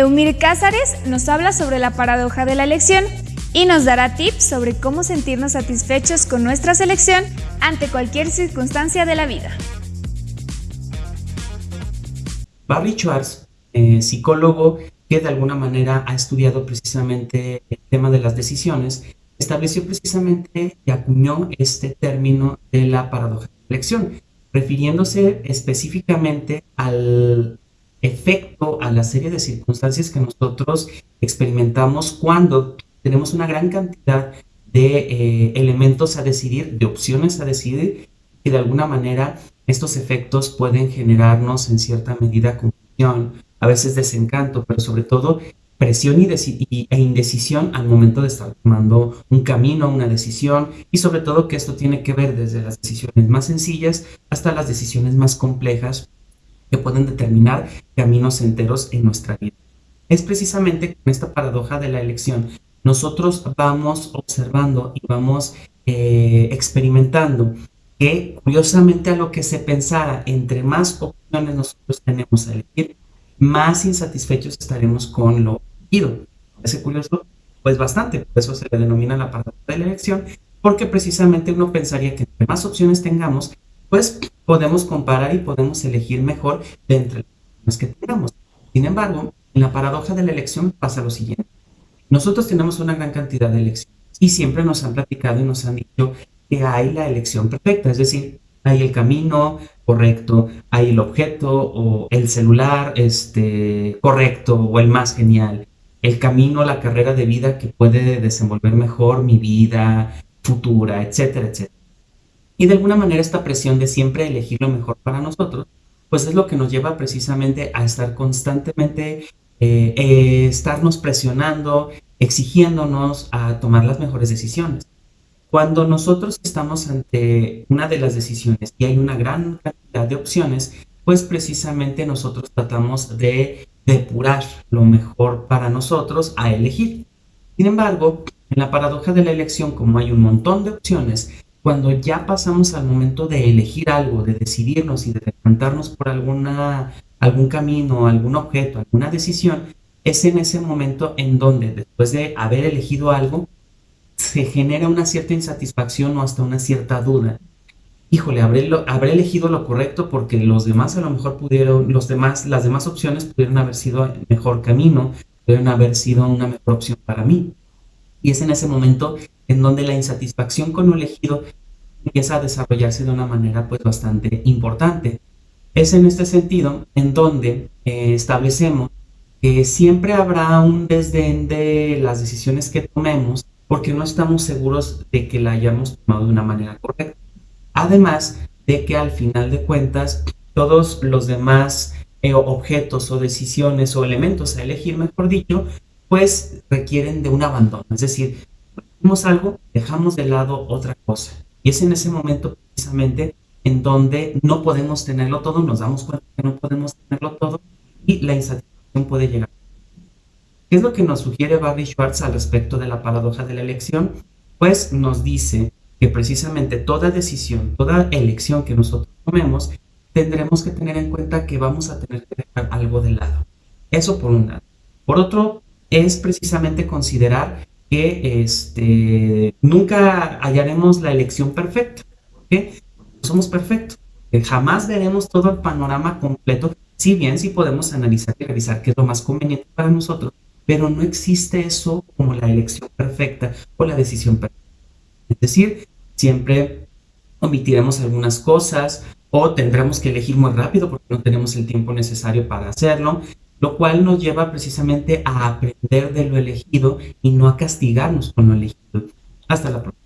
Ludmir Cázares nos habla sobre la paradoja de la elección y nos dará tips sobre cómo sentirnos satisfechos con nuestra selección ante cualquier circunstancia de la vida. Barry Schwartz, eh, psicólogo que de alguna manera ha estudiado precisamente el tema de las decisiones, estableció precisamente y acuñó este término de la paradoja de la elección, refiriéndose específicamente al efecto, a la serie de circunstancias que nosotros experimentamos cuando tenemos una gran cantidad de eh, elementos a decidir, de opciones a decidir, y de alguna manera estos efectos pueden generarnos en cierta medida confusión, a veces desencanto, pero sobre todo presión y, e indecisión al momento de estar tomando un camino, una decisión, y sobre todo que esto tiene que ver desde las decisiones más sencillas hasta las decisiones más complejas que pueden determinar caminos enteros en nuestra vida. Es precisamente con esta paradoja de la elección nosotros vamos observando y vamos eh, experimentando que curiosamente a lo que se pensara, entre más opciones nosotros tenemos a elegir, más insatisfechos estaremos con lo elegido. ¿Parece curioso? Pues bastante, por eso se le denomina la paradoja de la elección, porque precisamente uno pensaría que entre más opciones tengamos, pues podemos comparar y podemos elegir mejor de entre las que tengamos. Sin embargo, en la paradoja de la elección pasa lo siguiente. Nosotros tenemos una gran cantidad de elecciones y siempre nos han platicado y nos han dicho que hay la elección perfecta, es decir, hay el camino correcto, hay el objeto o el celular este, correcto o el más genial, el camino, la carrera de vida que puede desenvolver mejor mi vida futura, etcétera, etcétera. Y de alguna manera esta presión de siempre elegir lo mejor para nosotros, pues es lo que nos lleva precisamente a estar constantemente eh, eh, estarnos presionando, exigiéndonos a tomar las mejores decisiones. Cuando nosotros estamos ante una de las decisiones y hay una gran cantidad de opciones, pues precisamente nosotros tratamos de depurar lo mejor para nosotros a elegir. Sin embargo, en la paradoja de la elección, como hay un montón de opciones, cuando ya pasamos al momento de elegir algo, de decidirnos y de decantarnos por alguna algún camino, algún objeto, alguna decisión, es en ese momento en donde después de haber elegido algo, se genera una cierta insatisfacción o hasta una cierta duda. Híjole, habré, habré elegido lo correcto porque los demás a lo mejor pudieron, los demás, las demás opciones pudieron haber sido el mejor camino, pudieron haber sido una mejor opción para mí. Y es en ese momento en donde la insatisfacción con lo elegido empieza a desarrollarse de una manera pues bastante importante. Es en este sentido en donde eh, establecemos que siempre habrá un desdén de las decisiones que tomemos porque no estamos seguros de que la hayamos tomado de una manera correcta. Además de que al final de cuentas todos los demás eh, objetos o decisiones o elementos a elegir, mejor dicho, pues requieren de un abandono. Es decir, hacemos algo, dejamos de lado otra cosa. Y es en ese momento precisamente en donde no podemos tenerlo todo, nos damos cuenta que no podemos tenerlo todo y la insatisfacción puede llegar. ¿Qué es lo que nos sugiere Barry Schwartz al respecto de la paradoja de la elección? Pues nos dice que precisamente toda decisión, toda elección que nosotros tomemos, tendremos que tener en cuenta que vamos a tener que dejar algo de lado. Eso por un lado. Por otro, es precisamente considerar que este, nunca hallaremos la elección perfecta. ¿okay? somos perfectos. jamás veremos todo el panorama completo, si bien sí podemos analizar y revisar qué es lo más conveniente para nosotros, pero no existe eso como la elección perfecta o la decisión perfecta. Es decir, siempre omitiremos algunas cosas o tendremos que elegir muy rápido porque no tenemos el tiempo necesario para hacerlo, lo cual nos lleva precisamente a aprender de lo elegido y no a castigarnos con lo elegido. Hasta la próxima.